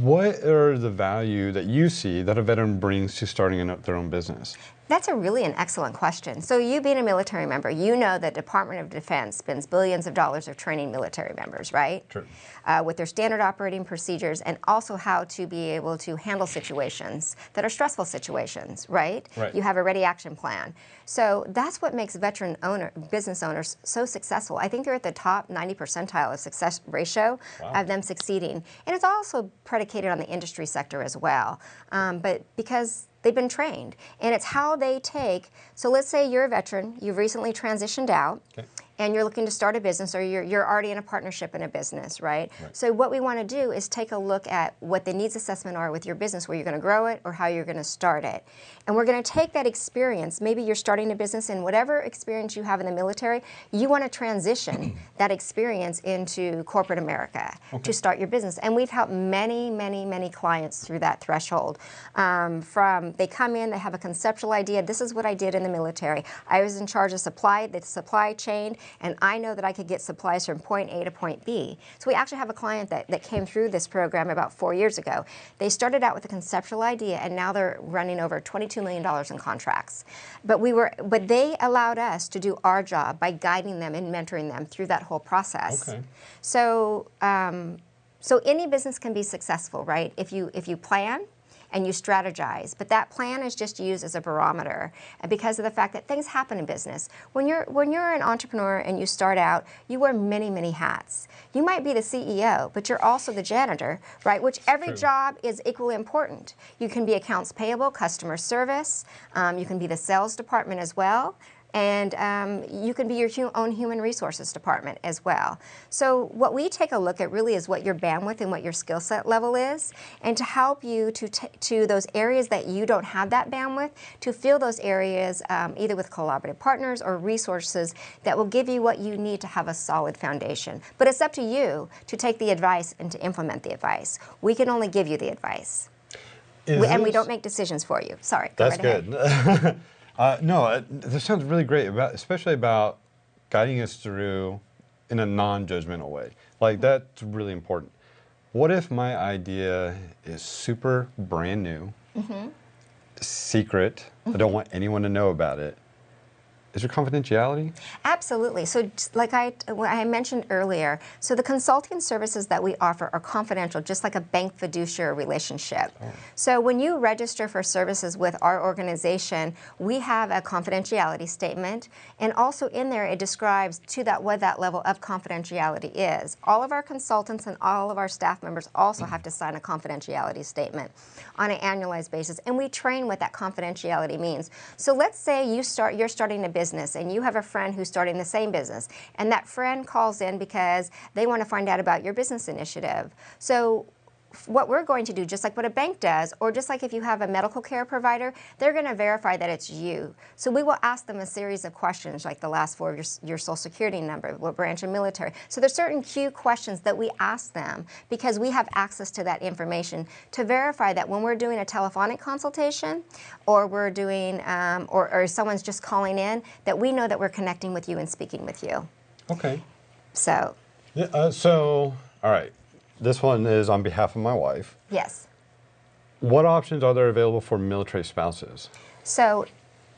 What are the value that you see that a veteran brings to starting up their own business? That's a really an excellent question. So you being a military member, you know the Department of Defense spends billions of dollars of training military members, right? True. Uh, with their standard operating procedures and also how to be able to handle situations that are stressful situations, right? Right. You have a ready action plan. So that's what makes veteran owner business owners so successful. I think they're at the top 90 percentile of success ratio Wow. of them succeeding. And it's also predicated on the industry sector as well. Um, but because they've been trained and it's how they take so let's say you're a veteran you've recently transitioned out Okay. And you're looking to start a business or you're, you're already in a partnership in a business right? Right. so what we want to do is take a look at what the needs assessment are with your business where you're going to grow it or how you're going to start it. And we're going to take that experience. Maybe you're starting a business and whatever experience you have in the military you want to transition that experience into corporate america to start your business. And we've helped many many many clients through that threshold. Um, from they come in they have a conceptual idea this is what i did in the military. I was in charge of supply the supply chain and i know that i could get supplies from point a to point b so we actually have a client that, that came through this program about four years ago they started out with a conceptual idea and now they're running over $22 million in contracts but we were but they allowed us to do our job by guiding them and mentoring them through that whole process Okay. so um, so any business can be successful, right? If you if you plan and you strategize, but that plan is just used as a barometer, and because of the fact that things happen in business. When you're when you're an entrepreneur and you start out, you wear many many hats. You might be the CEO, but you're also the janitor, right? Which every True. job is equally important. You can be accounts payable, customer service. Um, you can be the sales department as well and um, you can be your hu- own human resources department as well. So what we take a look at really is what your bandwidth and what your skill set level is, and to help you to to those areas that you don't have that bandwidth, to fill those areas um, either with collaborative partners or resources that will give you what you need to have a solid foundation. But it's up to you to take the advice and to implement the advice. We can only give you the advice. We, and we don't make decisions for you. Sorry. go That's right ahead. good. uh, no, uh, this sounds really great, about, especially about guiding us through in a non-judgmental way. Like that's really important. What if my idea is super brand new, Mm-hmm. secret? I don't want anyone to know about it. Is there confidentiality? Absolutely. So, like I, I mentioned earlier, so the consulting services that we offer are confidential, just like a bank fiduciary relationship. Oh. So, when you register for services with our organization, we have a confidentiality statement, and also in there it describes to that what that level of confidentiality is. All of our consultants and all of our staff members also have to sign a confidentiality statement on an annualized basis, and we train what that confidentiality means. So, let's say you start, you're starting a business, and you have a friend who's starting the same business, and that friend calls in because they want to find out about your business initiative. So what we're going to do, just like what a bank does, or just like if you have a medical care provider, they're going to verify that it's you. So we will ask them a series of questions, like the last four of your, your social security number, what branch of military. So there's certain key questions that we ask them because we have access to that information to verify that when we're doing a telephonic consultation, or we're doing, um, or, or someone's just calling in, that we know that we're connecting with you and speaking with you. Okay. So Yeah, uh, so, all right. This one is on behalf of my wife. yes. What options are there available for military spouses? So,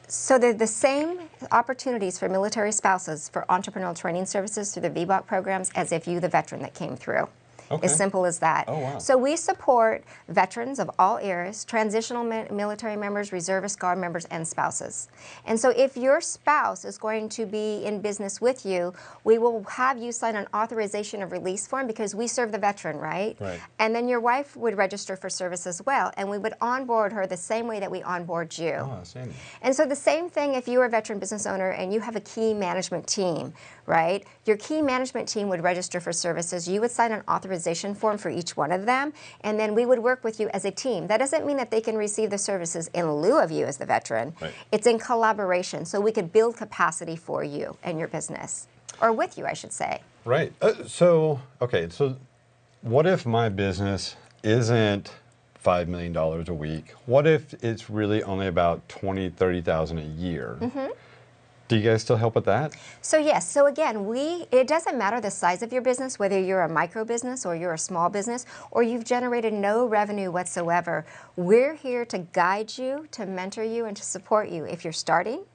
so they're the same opportunities for military spouses for entrepreneurial training services through the VBOC programs as if you, the veteran that came through. Okay. As simple as that. Oh, wow. So we support veterans of all eras, transitional mi- military members, reservist guard members, and spouses. And so if your spouse is going to be in business with you, we will have you sign an authorization of release form because we serve the veteran, right? Right. And then your wife would register for service as well, and we would onboard her the same way that we onboard you. Oh. And so the same thing if you're a veteran business owner and you have a key management team, right? Your key management team would register for services. You would sign an authorization form for each one of them, and then we would work with you as a team. That doesn't mean that they can receive the services in lieu of you as the veteran. Right. It's in collaboration, so we could build capacity for you and your business, or with you, I should say. Right. Uh, so, okay, so what if my business isn't $5 million a week? What if it's really only about 20, 30,000 a year? Mm-hmm. Do you guys still help with that? So yes, so again, we it doesn't matter the size of your business, whether you're a micro business or you're a small business or you've generated no revenue whatsoever. We're here to guide you, to mentor you and to support you if you're starting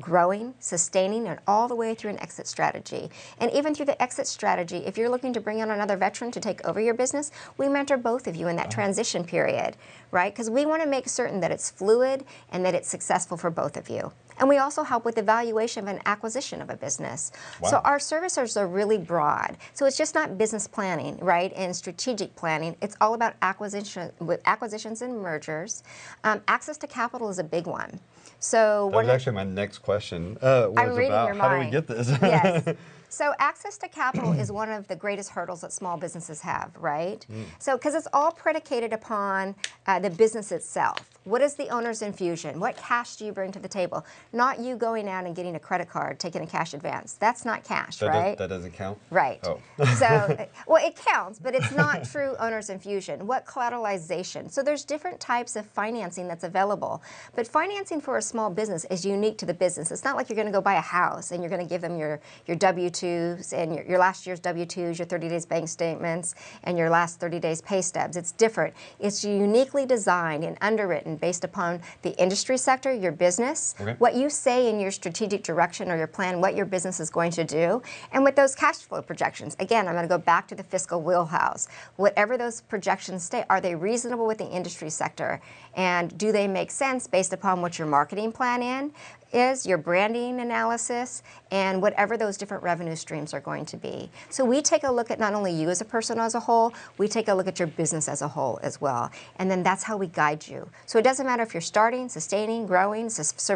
growing, sustaining, and all the way through an exit strategy. And even through the exit strategy, if you're looking to bring on another veteran to take over your business, we mentor both of you in that transition period, right? Because we want to make certain that it's fluid and that it's successful for both of you. And we also help with the valuation of an acquisition of a business. Wow. So our services are really broad. So it's just not business planning, right, and strategic planning. It's all about acquisition, with acquisitions and mergers. Um, access to capital is a big one. So That was actually my next question. Uh, was I'm reading about how do we get this? yes. So access to capital is one of the greatest hurdles that small businesses have, right? Mm. So because it's all predicated upon uh, the business itself. What is the owner's infusion? What cash do you bring to the table? Not you going out and getting a credit card, taking a cash advance. That's not cash, that, does- right? that doesn't count? Right. Oh. so, uh, well, it counts, but it's not true owner's infusion. What collateralization? So there's different types of financing that's available. But financing for a small business is unique to the business. It's not like you're going to go buy a house and you're going to give them your, your W-2s and your, your last year's W-2s, your 30 days bank statements, and your last 30 days pay stubs. It's different. It's uniquely designed and underwritten based upon the industry sector, your business, Okay. what you say in your strategic direction or your plan, what your business is going to do, and with those cash flow projections. Again, I'm going to go back to the fiscal wheelhouse. Whatever those projections state, are they reasonable with the industry sector? And do they make sense based upon what your marketing plan in is, your branding analysis, and whatever those different revenue streams are going to be. So we take a look at not only you as a person as a whole, we take a look at your business as a whole as well. And then that's how we guide you. So it doesn't matter if you're starting, sustaining, growing.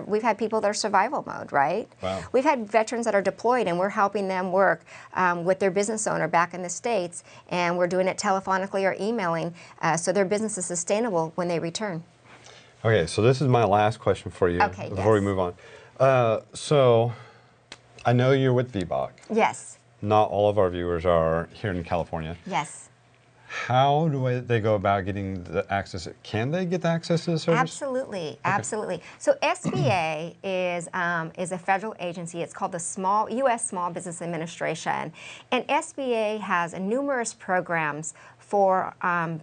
We've had people that are survival mode, right? Wow. We've had veterans that are deployed and we're helping them work um, with their business owner back in the States and we're doing it telephonically or emailing uh, so their business is sustainable when they return. Okay, so this is my last question for you Okay, before we move on. Uh, so I know you're with VBOC. Yes, Not all of our viewers are here in California. yes. How do they go about getting the access? Can they get the access to the service? Absolutely, absolutely. So SBA is um, is a federal agency. It's called the Small U.S. Small Business Administration, and SBA has numerous programs for. Um,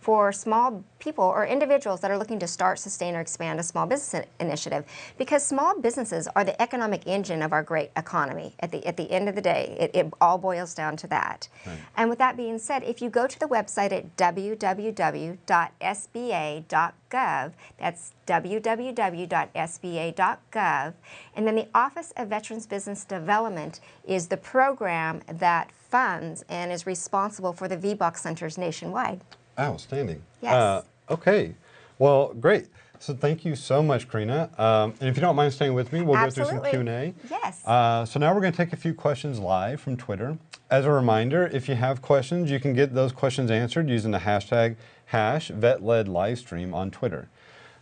for small people or individuals that are looking to start, sustain, or expand a small business initiative, because small businesses are the economic engine of our great economy. At the at the end of the day, it, it all boils down to that. And with that being said, if you go to the website at www.sba.gov, that's www.sba.gov, and then the Office of Veterans Business Development is the program that funds and is responsible for the VBOC centers nationwide. Outstanding. Yes. Uh, okay. Well, great. So thank you so much, Karina. Um, and if you don't mind staying with me, we'll go through some Q&A. Yes. Uh, so now we're going to take a few questions live from Twitter. As a reminder, if you have questions, you can get those questions answered using the hashtag hash VetLed livestream on Twitter.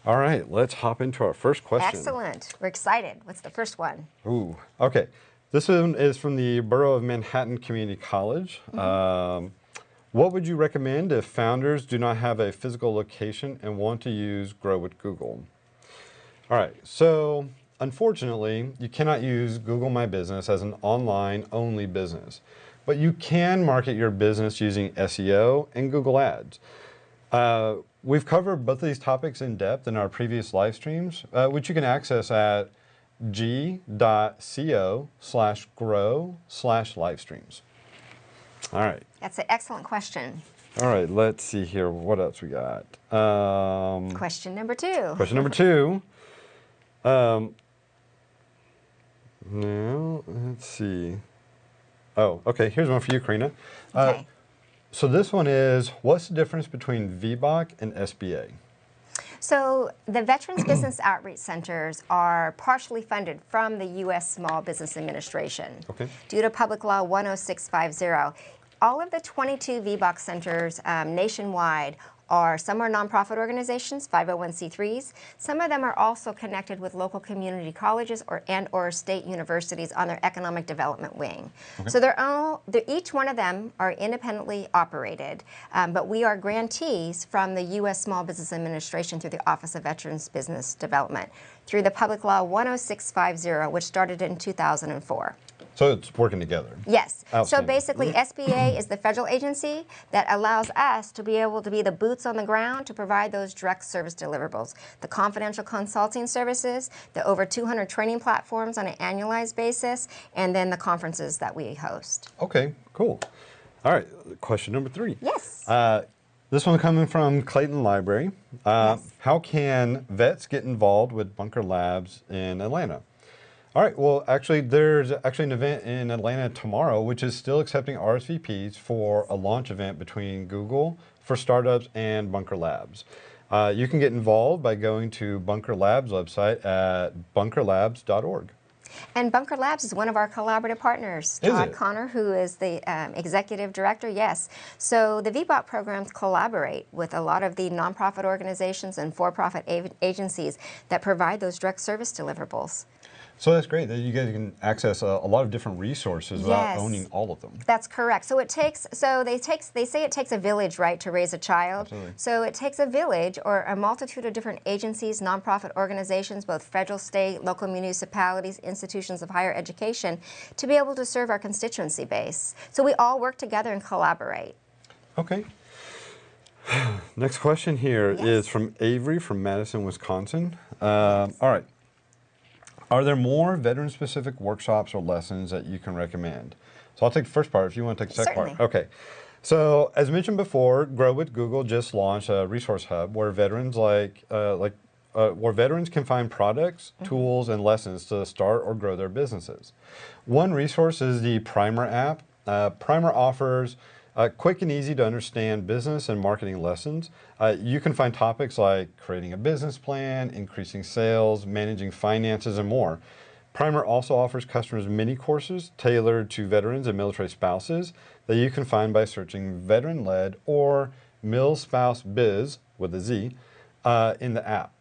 All right, let's hop into our first question. Excellent. We're excited. What's the first one? Ooh, okay. This one is from the Borough of Manhattan Community College. Um, what would you recommend if founders do not have a physical location and want to use Grow with Google? All right, so unfortunately, you cannot use Google My Business as an online only business, but you can market your business using SEO and Google Ads. Uh, we've covered both of these topics in depth in our previous live streams, uh, which you can access at g.co slash grow slash live streams. All right. That's an excellent question. All right, let's see here. What else we got? Um, Question number two. question number two. Um, now, let's see. Oh, okay. Here's one for you, Karina. Uh, Okay. so this one is, what's the difference between VBOC and SBA? So the Veterans Business Outreach Centers are partially funded from the U.S. Small Business Administration Okay. due to Public Law 10650. All of the 22 VBOC centers um, nationwide are, some are nonprofit organizations, 501c3s. Some of them are also connected with local community colleges or, and or state universities on their economic development wing. So they're all, they're, each one of them are independently operated, um, but we are grantees from the U.S. Small Business Administration through the Office of Veterans Business Development through the Public Law 10650, which started in 2004. So it's working together. Yes. So basically, SBA is the federal agency that allows us to be able to be the boots on the ground to provide those direct service deliverables. The confidential consulting services, the over 200 training platforms on an annualized basis, and then the conferences that we host. Okay, cool. All right, question number three. Yes. Uh, this one coming from Clayton Library. Uh, Yes. How can vets get involved with Bunker Labs in Atlanta? All right, well, actually, there's actually an event in Atlanta tomorrow, which is still accepting RSVPs for a launch event between Google for startups and Bunker Labs. Uh, you can get involved by going to Bunker Labs website at bunkerlabs.org. And Bunker Labs is one of our collaborative partners. Is Todd it? Connor, who is the um, executive director, yes. So the VBOC programs collaborate with a lot of the nonprofit organizations and for-profit a- agencies that provide those direct service deliverables. So that's great that you guys can access a, a lot of different resources without Yes. owning all of them. That's correct. So it takes so they takes they say it takes a village, right, to raise a child. Absolutely. So it takes a village or a multitude of different agencies, nonprofit organizations, both federal, state, local municipalities, institutions of higher education, to be able to serve our constituency base. So we all work together and collaborate. Okay. Next question here is Yes. from Avery from Madison, Wisconsin. Um, all right. Are there more veteran specific workshops or lessons that you can recommend? So I'll take the first part if you want to take the second part. Okay. So as mentioned before, Grow with Google just launched a resource hub where veterans like uh, like uh, where veterans can find products, tools, and lessons to start or grow their businesses. One resource is the Primer app. Uh, Primer offers uh, quick and easy to understand business and marketing lessons. Uh, you can find topics like creating a business plan, increasing sales, managing finances, and more. Primer also offers customers mini courses tailored to veterans and military spouses that you can find by searching veteran led or Mil Spouse Biz with a Z uh, in the app.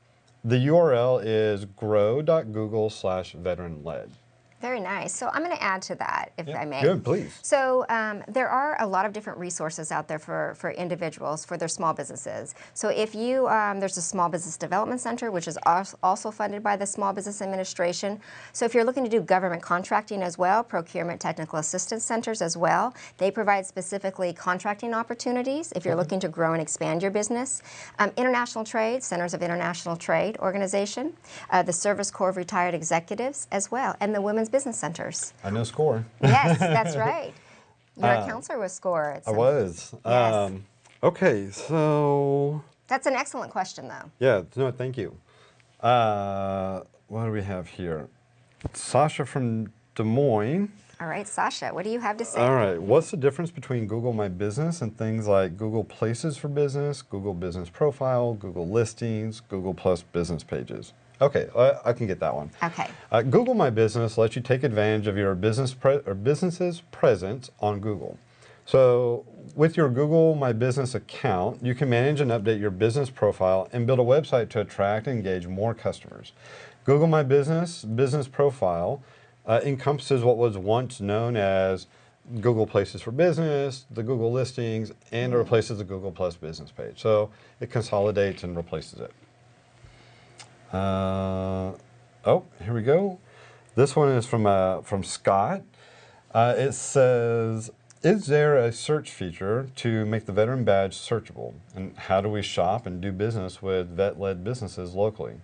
The URL is grow.google slash veteran led. Very nice. So I'm going to add to that, if I may. Good, please. So um, there are a lot of different resources out there for, for individuals for their small businesses. So if you um, there's a small business development center which is also funded by the Small Business Administration. So if you're looking to do government contracting as well, procurement technical assistance centers as well, they provide specifically contracting opportunities if you're looking to grow and expand your business. Um, international trade, centers of international trade organization, uh, the Service Corps of Retired Executives as well, and the women's business centers. I know score. Yes, that's right. You're a counselor with SCORE. I was. Yes. Um, okay, so That's an excellent question, though. yeah, no, thank you. Uh, what do we have here? Sasha from Des Moines. All right, Sasha, what do you have to say? All right. What's the difference between Google My Business and things like Google Places for Business, Google Business Profile, Google Listings, Google Plus Business Pages? Okay, I, I can get that one. Okay. Uh, Google My Business lets you take advantage of your business or business's presence on Google. So, with your Google My Business account, you can manage and update your business profile and build a website to attract and engage more customers. Google My Business business profile uh, encompasses what was once known as Google Places for Business, the Google Listings, and it replaces the Google Plus business page. So it consolidates and replaces it. Uh, oh, here we go. This one is from uh, from Scott. Uh, it says, "Is there a search feature to make the veteran badge searchable? And how do we shop and do business with vet-led businesses locally?"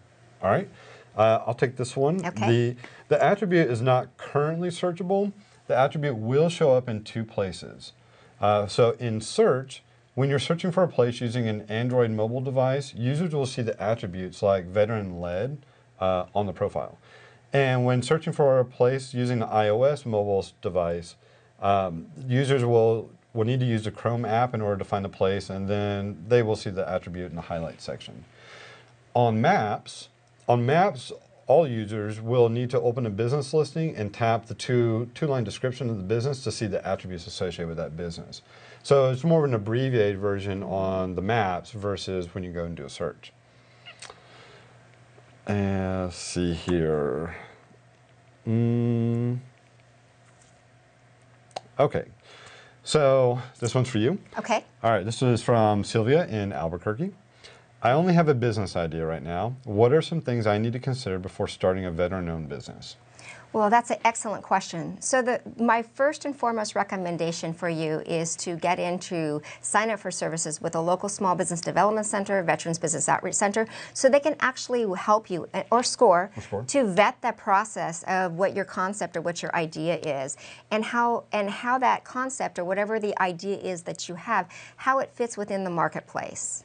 All right, uh, I'll take this one. Okay. The the attribute is not currently searchable. The attribute will show up in two places. Uh, so in search, when you're searching for a place using an Android mobile device, users will see the attributes like veteran led uh, on the profile. And when searching for a place using the iOS mobile device, um, users will, will need to use the Chrome app in order to find the place, and then they will see the attribute in the highlight section. On maps, on maps, all users will need to open a business listing and tap the two, two-line description of the business to see the attributes associated with that business. So it's more of an abbreviated version on the maps versus when you go and do a search. Uh, let's see here. Mm. Okay, so this one's for you. Okay. All right, this is from Sylvia in Albuquerque. I only have a business idea right now. What are some things I need to consider before starting a veteran-owned business? Well, that's an excellent question. So the, my first and foremost recommendation for you is to get into sign up for services with a local small business development center, Veterans Business Outreach Center, so they can actually help you, eh, or SCORE, SCORE. to vet that process of what your concept or what your idea is, and how and how that concept or whatever the idea is that you have, how it fits within the marketplace.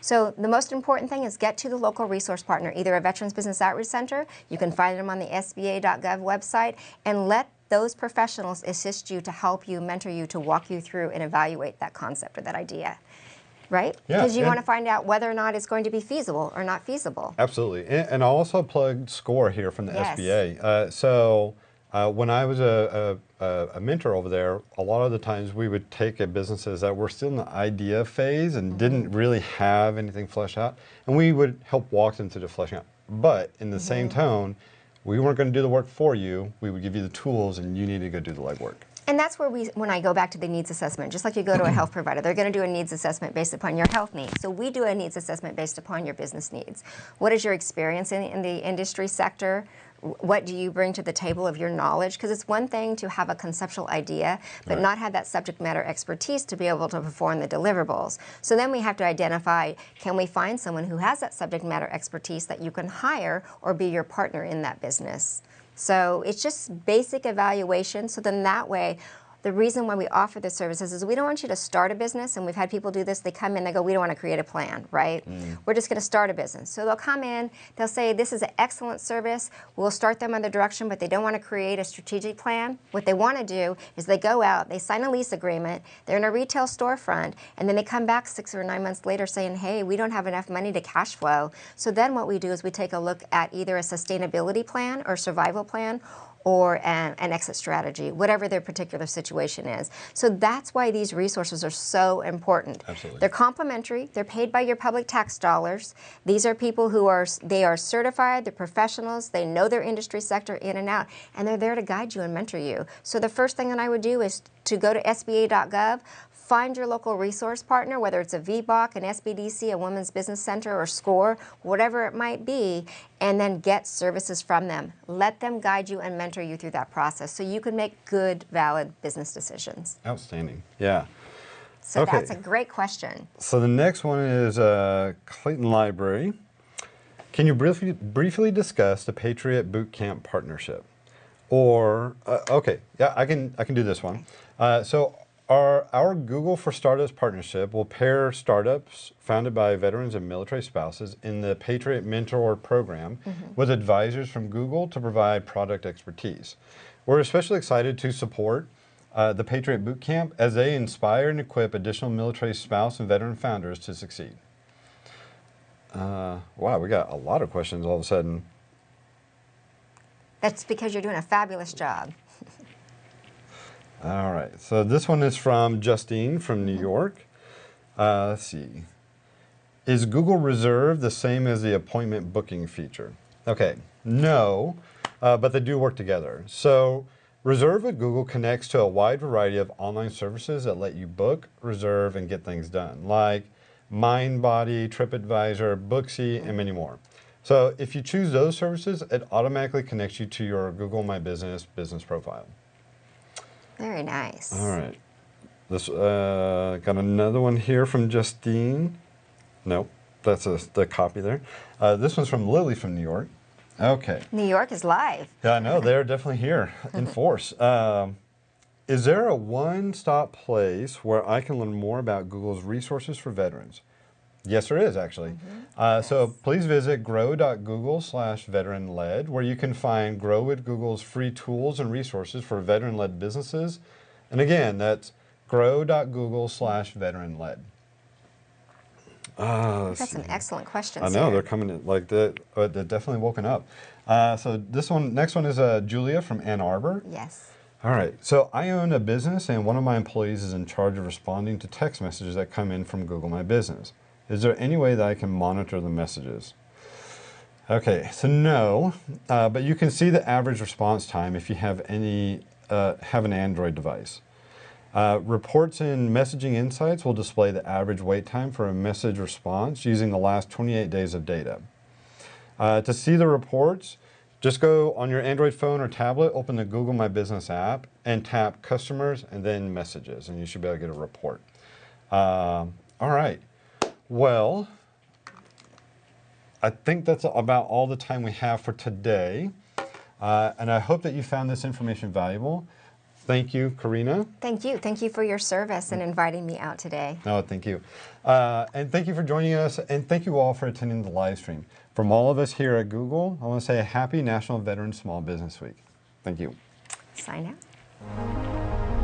So the most important thing is get to the local resource partner, either a Veterans Business Outreach Center, you can find them on the SBA.gov website, and let those professionals assist you to help you, mentor you, to walk you through and evaluate that concept or that idea. Right? Yeah, Because you want to find out whether or not it's going to be feasible or not feasible. Absolutely. And, and I'll also plug SCORE here from the Yes. SBA. Uh, so uh, when I was a, a, a- mentor over there, a lot of the times we would take a businesses that were still in the idea phase and didn't really have anything fleshed out, and we would help walk them through the fleshing out. But in the same tone, we weren't going to do the work for you. We would give you the tools, and you need to go do the legwork. And that's where we, when I go back to the needs assessment, just like you go to a health provider, they're going to do a needs assessment based upon your health needs. So we do a needs assessment based upon your business needs. What is your experience in, in the industry sector? Wh- What do you bring to the table of your knowledge? Because it's one thing to have a conceptual idea, but Right. not have that subject matter expertise to be able to perform the deliverables. So then we have to identify, can we find someone who has that subject matter expertise that you can hire or be your partner in that business? So it's just basic evaluation. So then that way, the reason why we offer the services is we don't want you to start a business, and we've had people do this. They come in, they go, "We don't want to create a plan, right? Mm. We're just going to start a business." So they'll come in, they'll say, "This is an excellent service. We'll start them on the direction," but they don't want to create a strategic plan. What they want to do is they go out, they sign a lease agreement, they're in a retail storefront, and then they come back six or nine months later saying, "Hey, we don't have enough money to cash flow." So then what we do is we take a look at either a sustainability plan or survival plan or an, an exit strategy, whatever their particular situation is. So that's why these resources are so important. Absolutely. They're complimentary. They're paid by your public tax dollars. These are people who are they are certified. They're professionals. They know their industry sector in and out, and they're there to guide you and mentor you. So the first thing that I would do is to go to SBA.gov. Find your local resource partner, whether it's a VBOC, an SBDC, a Women's Business Center, or SCORE, whatever it might be, and then get services from them. Let them guide you and mentor you through that process so you can make good, valid business decisions. Outstanding. Yeah. So Okay. that's a great question. So the next one is uh, Clayton Library. Can you briefly, briefly discuss the Patriot Boot Camp partnership? Or uh, okay, yeah, I can I can do this one. Uh, so our our Google for Startups partnership will pair startups founded by veterans and military spouses in the Patriot Mentor program with advisors from Google to provide product expertise. We're especially excited to support uh, the Patriot Boot Camp as they inspire and equip additional military spouse and veteran founders to succeed. Uh, wow, we got a lot of questions all of a sudden. That's because you're doing a fabulous job. All right, so this one is from Justine from New York. Uh, let's see. Is Google Reserve the same as the appointment booking feature? Okay, no, uh, but they do work together. So, Reserve with Google connects to a wide variety of online services that let you book, reserve, and get things done, like MindBody, TripAdvisor, Booksy, and many more. So, if you choose those services, it automatically connects you to your Google My Business business profile. Very nice. All right. This uh, got another one here from Justine. Nope, that's a, the copy there. Uh, this one's from Lily from New York. Okay. New York is live. Yeah, I know they're definitely here in force. Um, is there a one-stop place where I can learn more about Google's resources for veterans? Yes, there is actually. Uh, So please visit grow.google slash veteran led, where you can find Grow with Google's free tools and resources for veteran led businesses. And again, that's grow.google slash veteran led. Uh, We've got excellent question. I know here. they're coming in like they're, uh, they're definitely woken up. Uh, so this one, next one is uh, Julia from Ann Arbor. Yes. All right. So I own a business, and one of my employees is in charge of responding to text messages that come in from Google My Business. Is there any way that I can monitor the messages? Okay, so no, uh, but you can see the average response time if you have any uh, have an Android device. Uh, reports in Messaging Insights will display the average wait time for a message response using the last 28 days of data. Uh, to see the reports, just go on your Android phone or tablet, open the Google My Business app, and tap Customers and then Messages, and you should be able to get a report. Um, all right. Well, I think that's about all the time we have for today. Uh, and I hope that you found this information valuable. Thank you, Karina. Thank you. Thank you for your service and inviting me out today. No, thank you. Uh, and thank you for joining us. And thank you all for attending the live stream. From all of us here at Google, I want to say a happy National Veteran Small Business Week. Thank you. Sign out.